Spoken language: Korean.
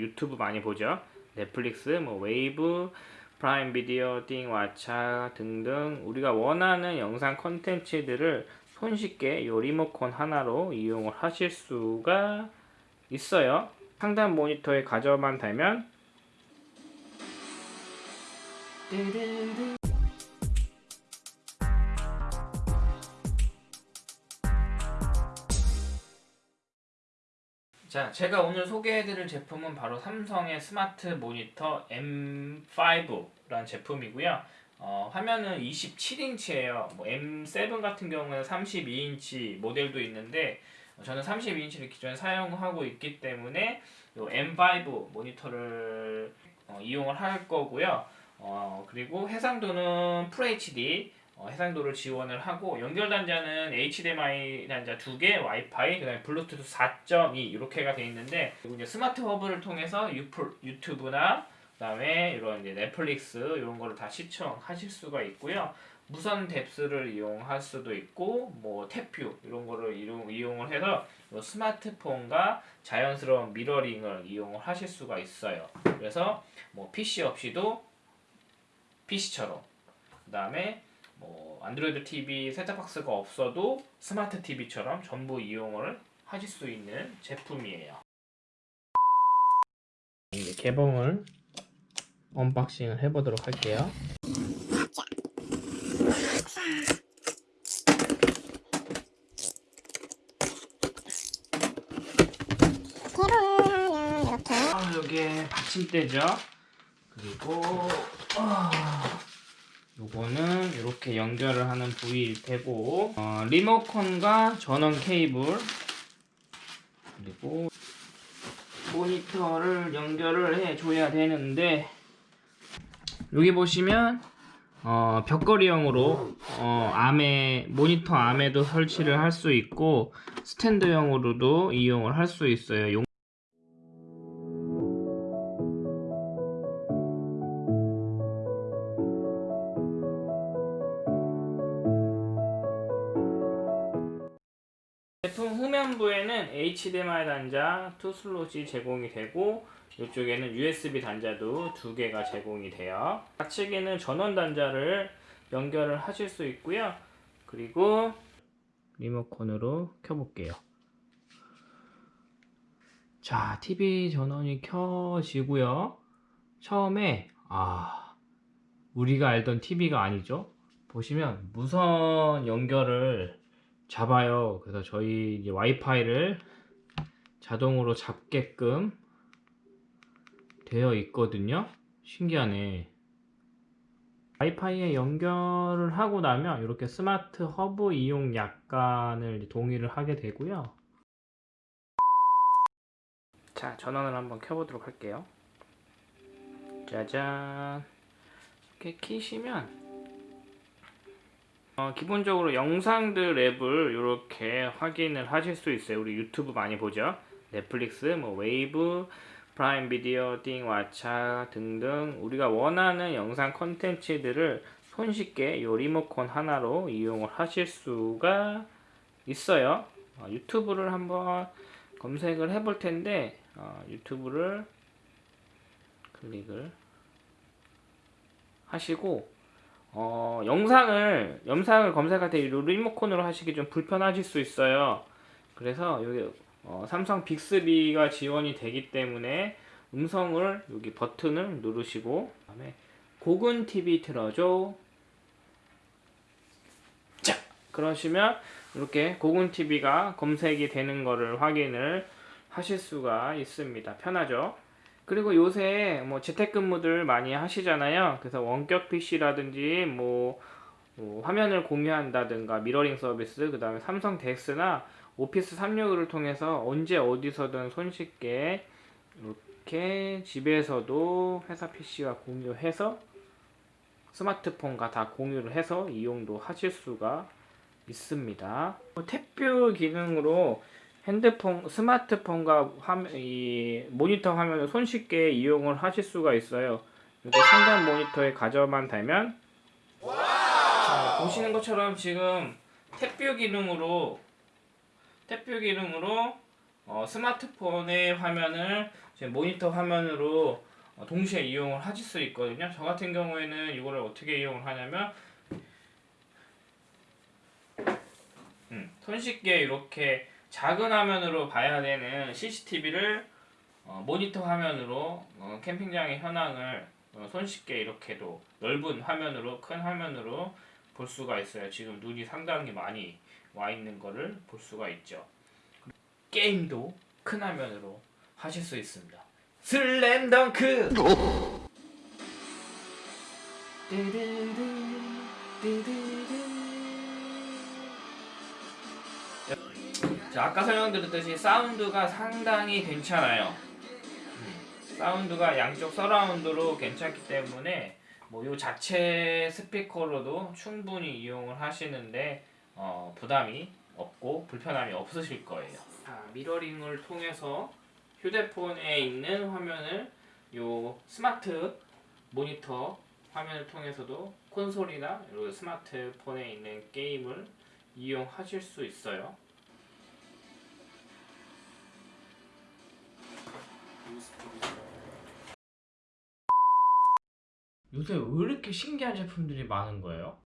유튜브 많이 보죠. 넷플릭스, 뭐 웨이브, 프라임 비디오, 티빙, 왓챠 등등 우리가 원하는 영상 콘텐츠들을 손쉽게 이 리모컨 하나로 이용을 하실 수가 있어요. 상단 모니터에 가져만 달면 자, 제가 오늘 소개해드릴 제품은 바로 삼성의 스마트 모니터 M5라는 제품이고요. 어, 화면은 27인치예요. 뭐 M7 같은 경우는 32인치 모델도 있는데 어, 저는 32인치를 기존에 사용하고 있기 때문에 이 M5 모니터를 어, 이용을 할 거고요. 어, 그리고 해상도는 FHD 어, 해상도를 지원을 하고 연결 단자는 HDMI 단자 2개, 와이파이, 그다음에 블루투스 4.2 이렇게가 되어 있는데 그리고 이제 스마트 허브를 통해서 유프, 유튜브나 그다음에 이런 이제 넷플릭스 이런 거를 다 시청하실 수가 있고요. 무선 DeX를 이용할 수도 있고 뭐 Tap View 이런 거를 이용, 이용을 해서 이 스마트폰과 자연스러운 mirroring을 이용을 하실 수가 있어요. 그래서 뭐 PC 없이도 PC처럼 그 다음에 뭐 안드로이드 TV 셋탑박스가 없어도 스마트 TV처럼 전부 이용을 하실 수 있는 제품이에요. 이제 개봉을 unboxing을 해보도록 할게요. 이렇게 아, 여기에 받침대죠. 그리고 아, 요거는 이렇게 연결을 하는 부위일 테고 어, 리모컨과 전원 케이블 그리고 모니터를 연결을 해줘야 되는데 여기 보시면 어, 벽걸이형으로 어, 암에 모니터 암에도 설치를 할 수 있고 스탠드형으로도 이용을 할 수 있어요. 제품 후면부에는 HDMI 단자 2슬롯이 제공이 되고 이쪽에는 USB 단자도 두 개가 제공이 돼요. 좌측에는 전원 단자를 연결을 하실 수 있고요. 그리고 리모컨으로 켜볼게요. 자, TV 전원이 켜지고요. 처음에 아 우리가 알던 TV가 아니죠. 보시면 무선 연결을 잡아요. 그래서 저희 이제 와이파이를 자동으로 잡게끔 되어 있거든요. 신기하네. 와이파이에 연결을 하고 나면 이렇게 스마트 허브 이용 약관을 동의를 하게 되고요. 자, 전원을 한번 켜보도록 할게요. 짜잔. 이렇게 키시면 어, 기본적으로 영상들 앱을 이렇게 확인을 하실 수 있어요. 우리 유튜브 많이 보죠. 넷플릭스, 뭐 웨이브, 프라임 비디오, 티빙, 왓챠 등등 우리가 원하는 영상 콘텐츠들을 손쉽게 이 리모컨 하나로 이용을 하실 수가 있어요. 어, 유튜브를 한번 검색을 해 볼 텐데 어, 유튜브를 클릭을 하시고 어, 영상을 영상을 검색할 때 이 리모컨으로 하시기 좀 불편하실 수 있어요. 그래서 여기 어, 삼성 빅스비가 지원이 되기 때문에 음성을 여기 버튼을 누르시고 그다음에 고군 TV 틀어줘. 자, 그러시면 이렇게 고군 TV가 검색이 되는 거를 확인을 하실 수가 있습니다. 편하죠? 그리고 요새 뭐 재택근무들 많이 하시잖아요. 그래서 원격 PC라든지 뭐, 뭐 화면을 공유한다든가 미러링 서비스, 그 다음에 삼성 덱스나 오피스 365를 통해서 언제 어디서든 손쉽게 이렇게 집에서도 회사 PC와 공유해서 스마트폰과 다 공유를 해서 이용도 하실 수가 있습니다. 탭뷰 기능으로 핸드폰, 스마트폰과 화면, 이 모니터 화면을 손쉽게 이용을 하실 수가 있어요. 이렇게 상단 모니터에 가져만 달면 자, 보시는 것처럼 지금 탭뷰 기능으로 탭뷰 기능으로 어, 스마트폰의 화면을 모니터 화면으로 어, 동시에 이용을 하실 수 있거든요. 저 같은 경우에는 이거를 어떻게 이용을 하냐면 음, 손쉽게 이렇게 작은 화면으로 봐야 되는 CCTV를 어, 모니터 화면으로 어, 캠핑장의 현황을 어, 손쉽게 이렇게도 넓은 화면으로 큰 화면으로 볼 수가 있어요. 지금 눈이 상당히 많이 와 있는 거를 볼 수가 있죠. 게임도 큰 화면으로 하실 수 있습니다. 슬램덩크! 자, 아까 설명드렸듯이 사운드가 상당히 괜찮아요. 음, 사운드가 양쪽 서라운드로 괜찮기 때문에 뭐 요 자체 스피커로도 충분히 이용을 하시는데 어, 부담이 없고 불편함이 없으실 거예요. 자, 미러링을 통해서 휴대폰에 있는 화면을 요 스마트 모니터 화면을 통해서도 콘솔이나 요 스마트폰에 있는 게임을 이용하실 수 있어요. 요새 왜 이렇게 신기한 제품들이 많은 거예요?